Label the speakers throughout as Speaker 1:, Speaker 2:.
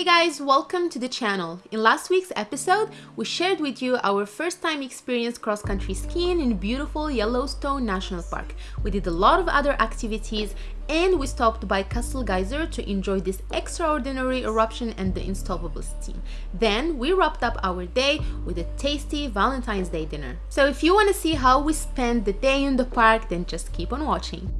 Speaker 1: Hey guys, welcome to the channel. In last week's episode, we shared with you our first time experience cross-country skiing in beautiful Yellowstone National Park. We did a lot of other activities and we stopped by Castle Geyser to enjoy this extraordinary eruption and the unstoppable steam. Then we wrapped up our day with a tasty Valentine's Day dinner. So if you want to see how we spent the day in the park, then just keep on watching.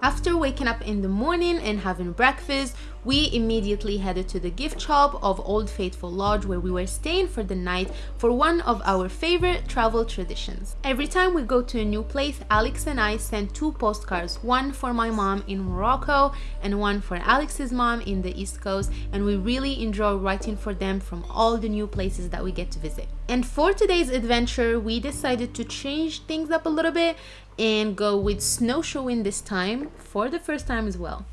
Speaker 1: After waking up in the morning and having breakfast, we immediately headed to the gift shop of Old Faithful Lodge where we were staying for the night for one of our favorite travel traditions. Every time we go to a new place, Alex and I send two postcards, one for my mom in Morocco and one for Alex's mom in the East Coast and we really enjoy writing for them from all the new places that we get to visit. And for today's adventure, we decided to change things up a little bit and go with snowshoeing this time for the first time as well.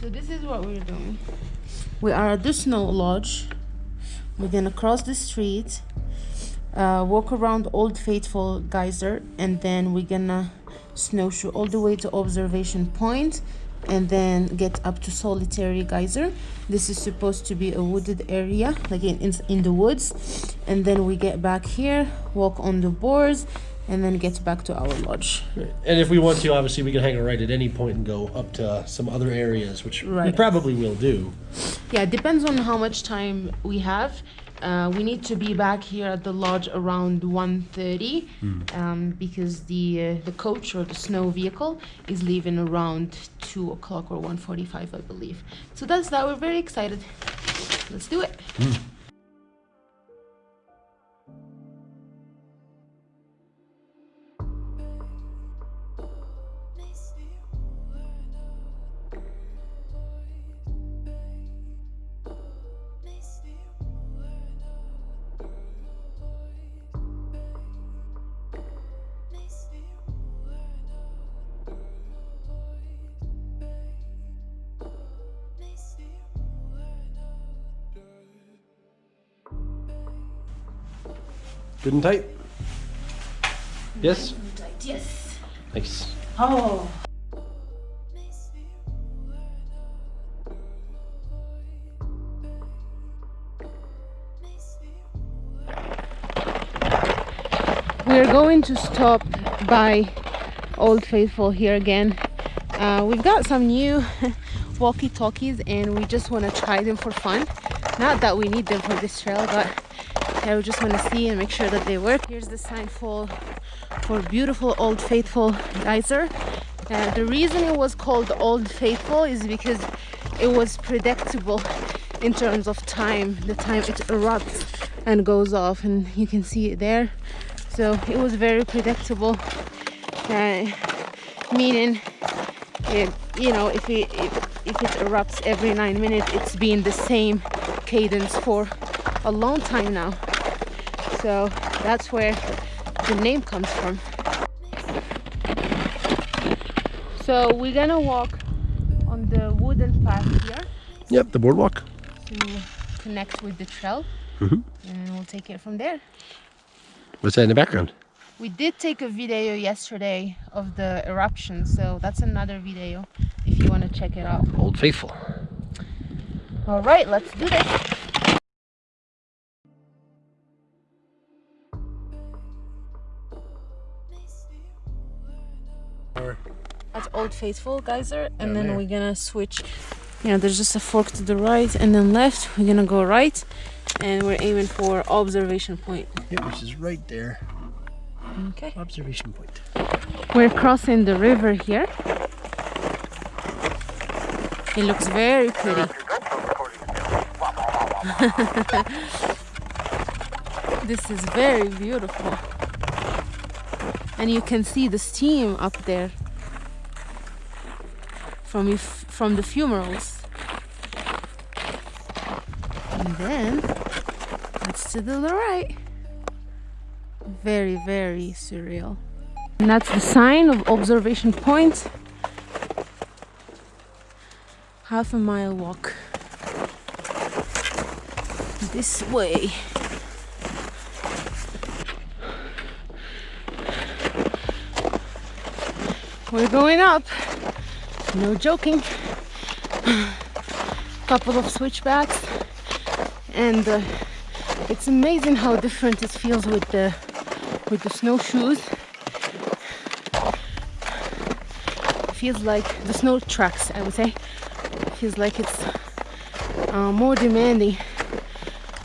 Speaker 1: So this is what we're doing. We are at the snow lodge. We're gonna cross the street, uh, walk around Old Faithful Geyser, and then we're gonna snowshoe all the way to observation point and then get up to solitary geyser. This is supposed to be a wooded area like in, in the woods. And then we get back here walk on the boards and then get back to our lodge.
Speaker 2: And if we want to obviously we can hang a right at any point and go up to some other areas which right. we probably will do.
Speaker 1: Yeah it depends on how much time we have uh, we need to be back here at the lodge around 1.30 mm. um, because the uh, the coach or the snow vehicle is leaving around 2 o'clock or 1.45 I believe. So that's that. We're very excited. Let's do it. Mm.
Speaker 2: Good and tight? Yes?
Speaker 1: tight Yes.
Speaker 2: Nice.
Speaker 1: Oh. We're going to stop by Old Faithful here again. Uh, we've got some new walkie-talkies and we just want to try them for fun. Not that we need them for this trail, but I just want to see and make sure that they work. Here's the sign for, for beautiful Old Faithful geyser. Uh, the reason it was called Old Faithful is because it was predictable in terms of time, the time it erupts and goes off and you can see it there. So it was very predictable, uh, meaning, it, you know, if it, if, if it erupts every nine minutes, it's been the same cadence for a long time now so that's where the name comes from. So we're gonna walk on the wooden path here.
Speaker 2: Yep the boardwalk.
Speaker 1: To connect with the trail.
Speaker 2: Mm -hmm.
Speaker 1: and we'll take it from there.
Speaker 2: What's that in the background?
Speaker 1: We did take a video yesterday of the eruption so that's another video if you want to check it out.
Speaker 2: Old faithful.
Speaker 1: All right let's do this Old Faithful geyser, and then there. we're gonna switch. You know, there's just a fork to the right and then left. We're gonna go right, and we're aiming for observation point.
Speaker 2: Yeah, which is right there.
Speaker 1: Okay.
Speaker 2: Observation point.
Speaker 1: We're crossing the river here. It looks very pretty. this is very beautiful. And you can see the steam up there from from the fumaroles. And then it's to the right. Very, very surreal. And that's the sign of observation point. Half a mile walk. this way. We're going up. No joking. Couple of switchbacks and uh, it's amazing how different it feels with the with the snowshoes. Feels like the snow tracks, I would say. Feels like it's uh, more demanding.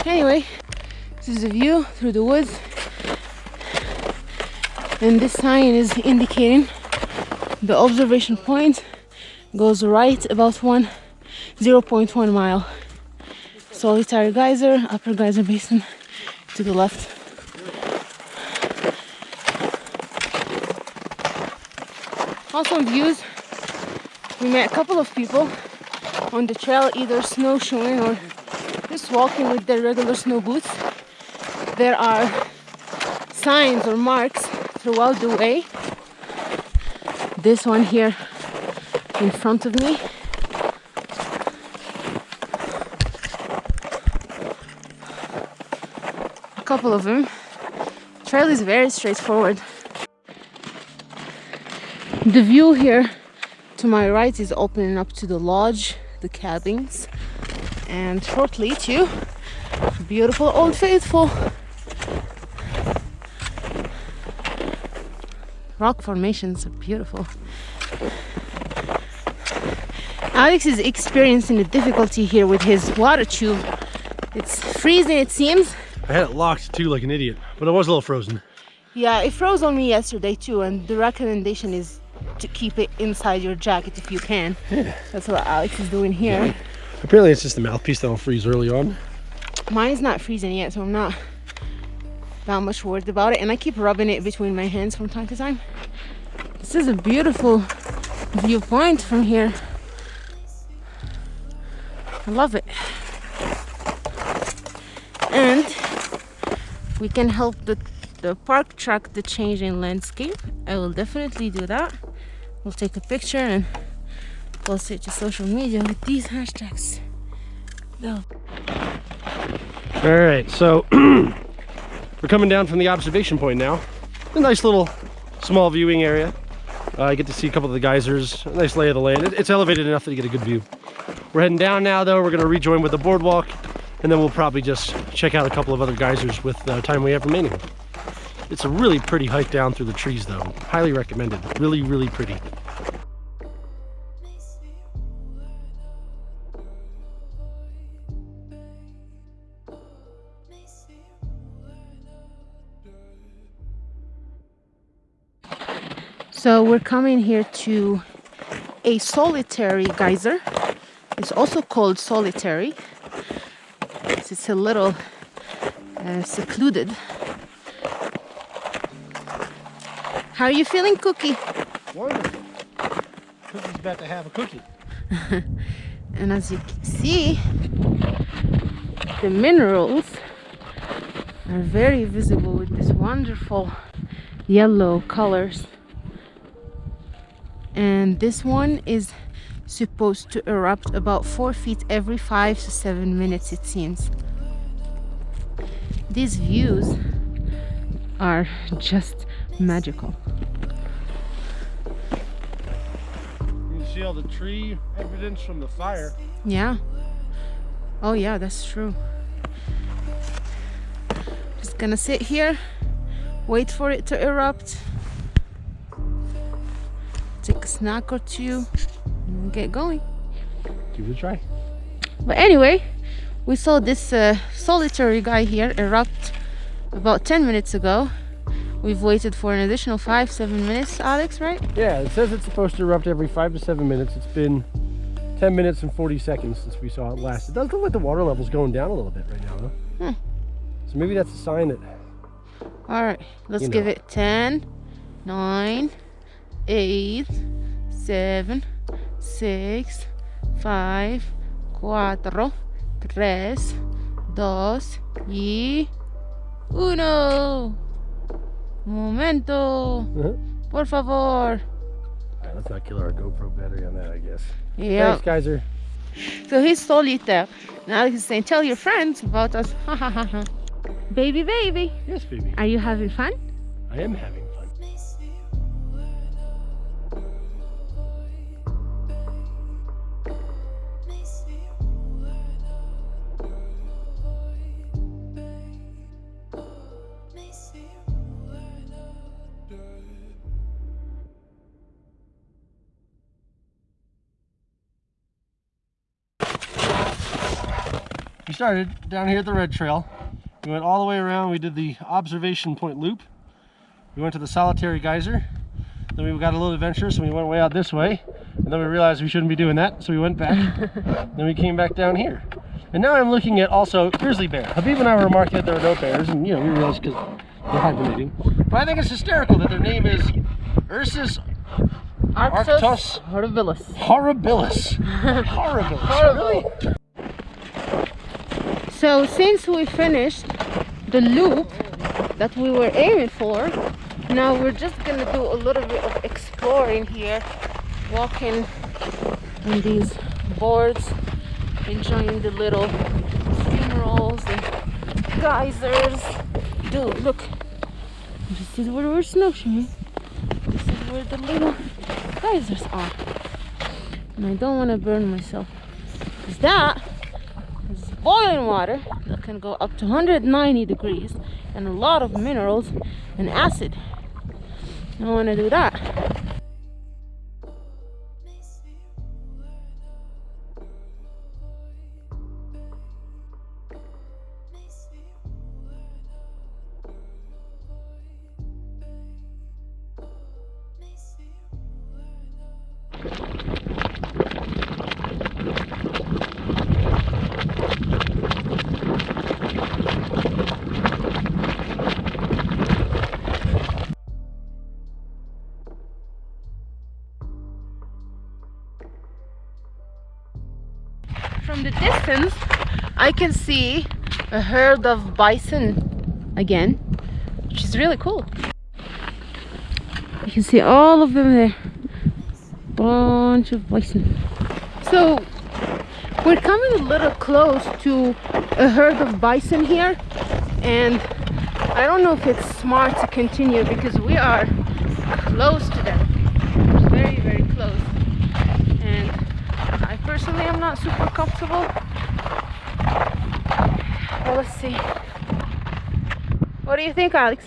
Speaker 1: Anyway, this is a view through the woods, and this sign is indicating the observation point goes right about one 0.1 mile. Solitary geyser upper geyser basin to the left. Awesome views we met a couple of people on the trail either snowshoeing or just walking with their regular snow boots. There are signs or marks throughout the way. This one here in front of me. A couple of them. Trail is very straightforward. The view here to my right is opening up to the lodge the cabins and shortly to beautiful old faithful. Rock formations are beautiful. Alex is experiencing a difficulty here with his water tube. It's freezing, it seems.
Speaker 2: I had it locked too like an idiot, but it was a little frozen.
Speaker 1: Yeah, it froze on me yesterday too, and the recommendation is to keep it inside your jacket if you can. Yeah. That's what Alex is doing here. Yeah.
Speaker 2: Apparently it's just the mouthpiece that'll freeze early on.
Speaker 1: Mine's not freezing yet, so I'm not that much worried about it and I keep rubbing it between my hands from time to time this is a beautiful viewpoint from here I love it and we can help the, the park track the changing landscape I will definitely do that we'll take a picture and post it to social media with these hashtags go
Speaker 2: all right so We're coming down from the observation point now. A nice little small viewing area. Uh, I get to see a couple of the geysers, a nice lay of the land. It's elevated enough that you get a good view. We're heading down now though. We're gonna rejoin with the boardwalk and then we'll probably just check out a couple of other geysers with the time we have remaining. It's a really pretty hike down through the trees though. Highly recommended. Really, really pretty.
Speaker 1: So we're coming here to a solitary geyser. It's also called solitary. It's a little uh, secluded. How are you feeling, Cookie?
Speaker 2: Wonderful. Cookie's about to have a cookie.
Speaker 1: and as you can see, the minerals are very visible with these wonderful yellow colors and this one is supposed to erupt about four feet every five to seven minutes it seems. These views are just magical.
Speaker 2: You see all the tree evidence from the fire?
Speaker 1: Yeah. Oh yeah that's true. Just gonna sit here wait for it to erupt. Take a snack or two and get going.
Speaker 2: Give it a try.
Speaker 1: But anyway we saw this uh, solitary geyser erupt about 10 minutes ago. We've waited for an additional five seven minutes. Alex right?
Speaker 2: Yeah it says it's supposed to erupt every five to seven minutes. It's been 10 minutes and 40 seconds since we saw it last. It does look like the water level's going down a little bit right now though. Hmm. so maybe that's a sign that
Speaker 1: all right let's you know. give it 10 9 eight, seven, six, five, cuatro, tres, dos y uno. Momento. Uh -huh. Por favor.
Speaker 2: Right, let's not kill our GoPro battery on that, I guess. Yeah. Thanks, Geyser.
Speaker 1: So he's solitaire. Now he's saying, tell your friends about us. Baby, baby,
Speaker 2: Yes, baby.
Speaker 1: are you having fun?
Speaker 2: I am having started down here at the red trail. We went all the way around. We did the observation point loop. We went to the solitary geyser. Then we got a little adventurous and we went way out this way. And then we realized we shouldn't be doing that, so we went back. then we came back down here. And now I'm looking at also grizzly bear. Habiba and I were remarking that there are no bears, and you know, we realized because they're hibernating. But I think it's hysterical that their name is Ursus Arctos
Speaker 1: horribilis.
Speaker 2: horribilis. horribilis. Really?
Speaker 1: So since we finished the loop that we were aiming for, now we're just gonna do a little bit of exploring here, walking on these boards, enjoying the little fumaroles and geysers. Dude, look, this is where we're snowshoeing. This is where the little geysers are. And I don't want to burn myself. Because that boiling water that can go up to 190 degrees and a lot of minerals and acid. I don't want to do that. I can see a herd of bison again, which is really cool. You can see all of them there. Bunch of bison. So we're coming a little close to a herd of bison here and I don't know if it's smart to continue because we are close to them. Very, very close. And I personally am not super comfortable. Let's see. What do you think, Alex?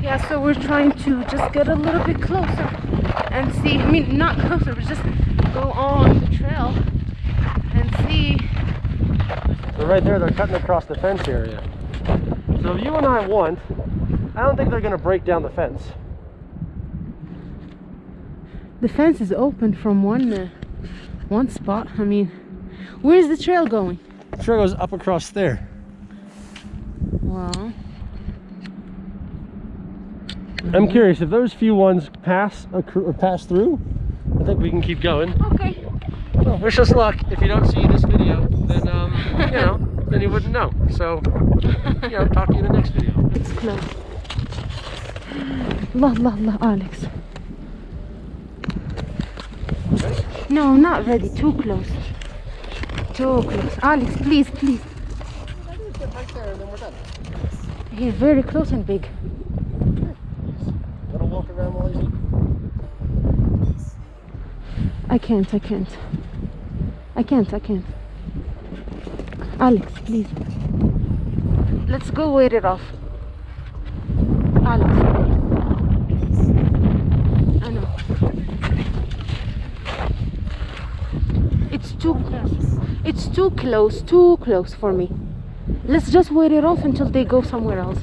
Speaker 1: Yeah, so we're trying to just get a little bit closer and see. I mean, not closer, but just go on the trail and see.
Speaker 2: So right there, they're cutting across the fence area. So if you and I want, I don't think they're going to break down the fence.
Speaker 1: The fence is open from one uh, one spot. I mean, where's the trail going?
Speaker 2: The trail goes up across there.
Speaker 1: Well,
Speaker 2: I'm curious if those few ones pass or pass through. I think we can keep going.
Speaker 1: okay.
Speaker 2: Well, wish us luck. If you don't see this video, then um, you know, then you wouldn't know. So, you know, talk to you in the next video.
Speaker 1: It's close. Allah, Allah, Allah, Alex. No, not ready. Too close. Too close. Alex, please, please. He's very close and big.
Speaker 2: Walk around while you
Speaker 1: I can't, I can't. I can't, I can't. Alex, please. Let's go wait it off. Alex. I know. It's too it's too close, too close for me. Let's just wait it off until they go somewhere else.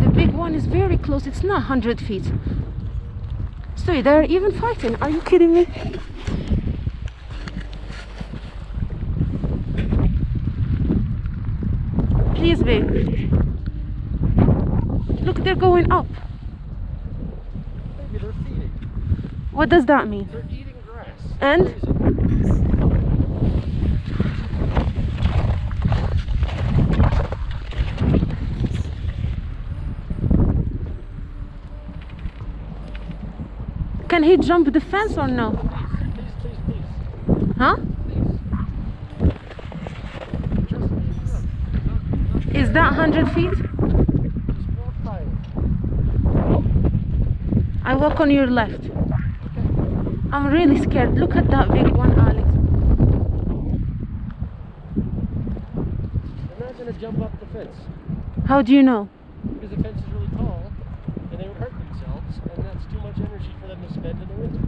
Speaker 1: The big one is very close, it's not 100 feet. So they're even fighting. Are you kidding me? Please, babe. Look, they're going up. What does that mean? And Can he jump the fence or no? Huh? Is that 100 feet? I walk on your left. I'm really scared. Look at that big one, Alex.
Speaker 2: They're not gonna jump up the fence
Speaker 1: How do you know?
Speaker 2: because the fence is really tall and they would hurt themselves and that's too much energy for them to spend in the winter.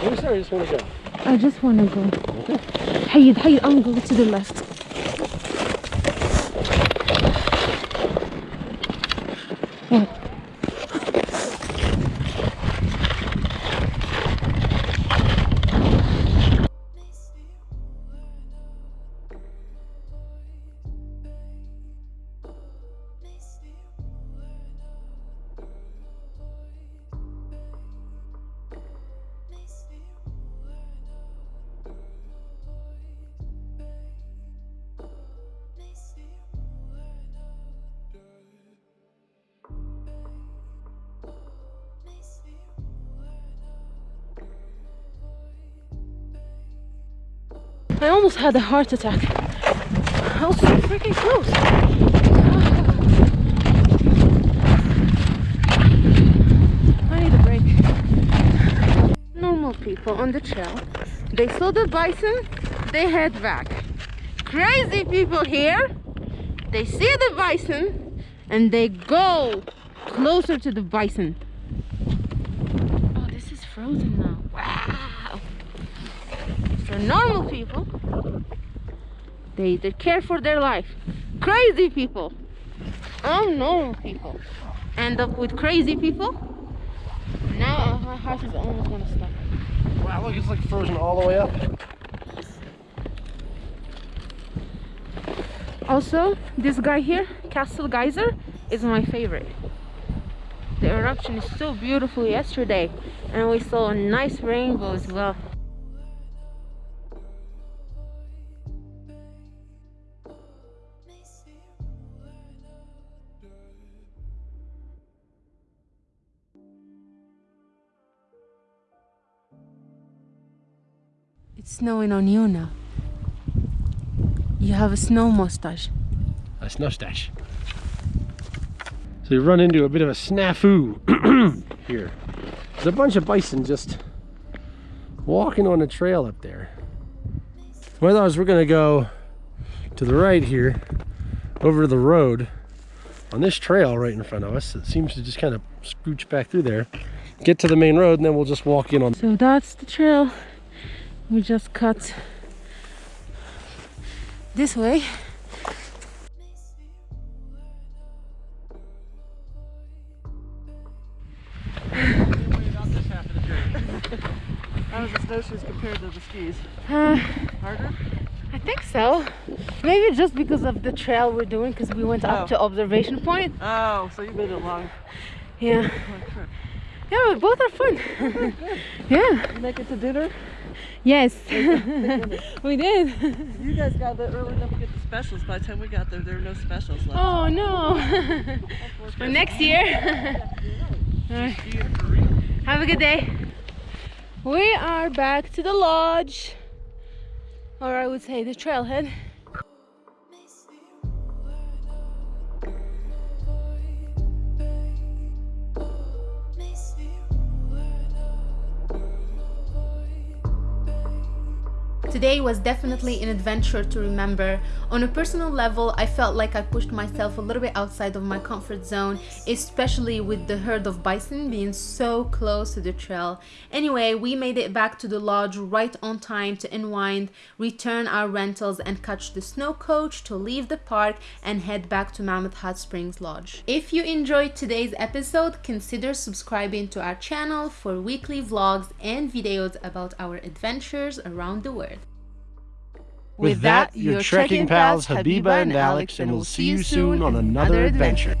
Speaker 2: Bruce, I just want to go.
Speaker 1: I just want to go. Okay. Hey, hey, I'm going to the left. I almost had a heart attack. I was so freaking close. I need a break. Normal people on the trail, they saw the bison, they head back. Crazy people here, they see the bison and they go closer to the bison. Oh, this is frozen. So normal people, they, they care for their life. Crazy people, unnormal people, end up with crazy people. Now my heart is almost gonna stop.
Speaker 2: Wow, look, it's like frozen all the way up.
Speaker 1: Also, this guy here, Castle Geyser, is my favorite. The eruption is so beautiful yesterday, and we saw a nice rainbow as well. Snowing on you now. You have a snow mustache.
Speaker 2: A snow stash. So you run into a bit of a snafu here. There's a bunch of bison just walking on the trail up there. What I thought was we're gonna go to the right here, over the road, on this trail right in front of us. It seems to just kind of scooch back through there, get to the main road, and then we'll just walk in on.
Speaker 1: So that's the trail we just cut this way.
Speaker 3: How was the snowshoes compared to the skis?
Speaker 1: Uh,
Speaker 3: Harder?
Speaker 1: I think so. Maybe just because of the trail we're doing, because we went up
Speaker 3: Oh.
Speaker 1: to observation point.
Speaker 3: Oh, so you made it long.
Speaker 1: Yeah,
Speaker 3: long trip.
Speaker 1: Yeah, but both are fun. yeah,
Speaker 3: You make it to dinner?
Speaker 1: yes, we did.
Speaker 3: You guys got there early enough to get the specials. By the time we got there, there were no specials left.
Speaker 1: Oh no, for next year. Have a good day. We are back to the lodge, or I would say the trailhead. Today was definitely an adventure to remember. On a personal level, I felt like I pushed myself a little bit outside of my comfort zone, especially with the herd of bison being so close to the trail. Anyway, we made it back to the lodge right on time to unwind, return our rentals, and catch the snow coach to leave the park and head back to Mammoth Hot Springs Lodge. If you enjoyed today's episode, consider subscribing to our channel for weekly vlogs and videos about our adventures around the world.
Speaker 2: With that, your trekking pals Habiba and Alex, and we'll see you soon on another adventure.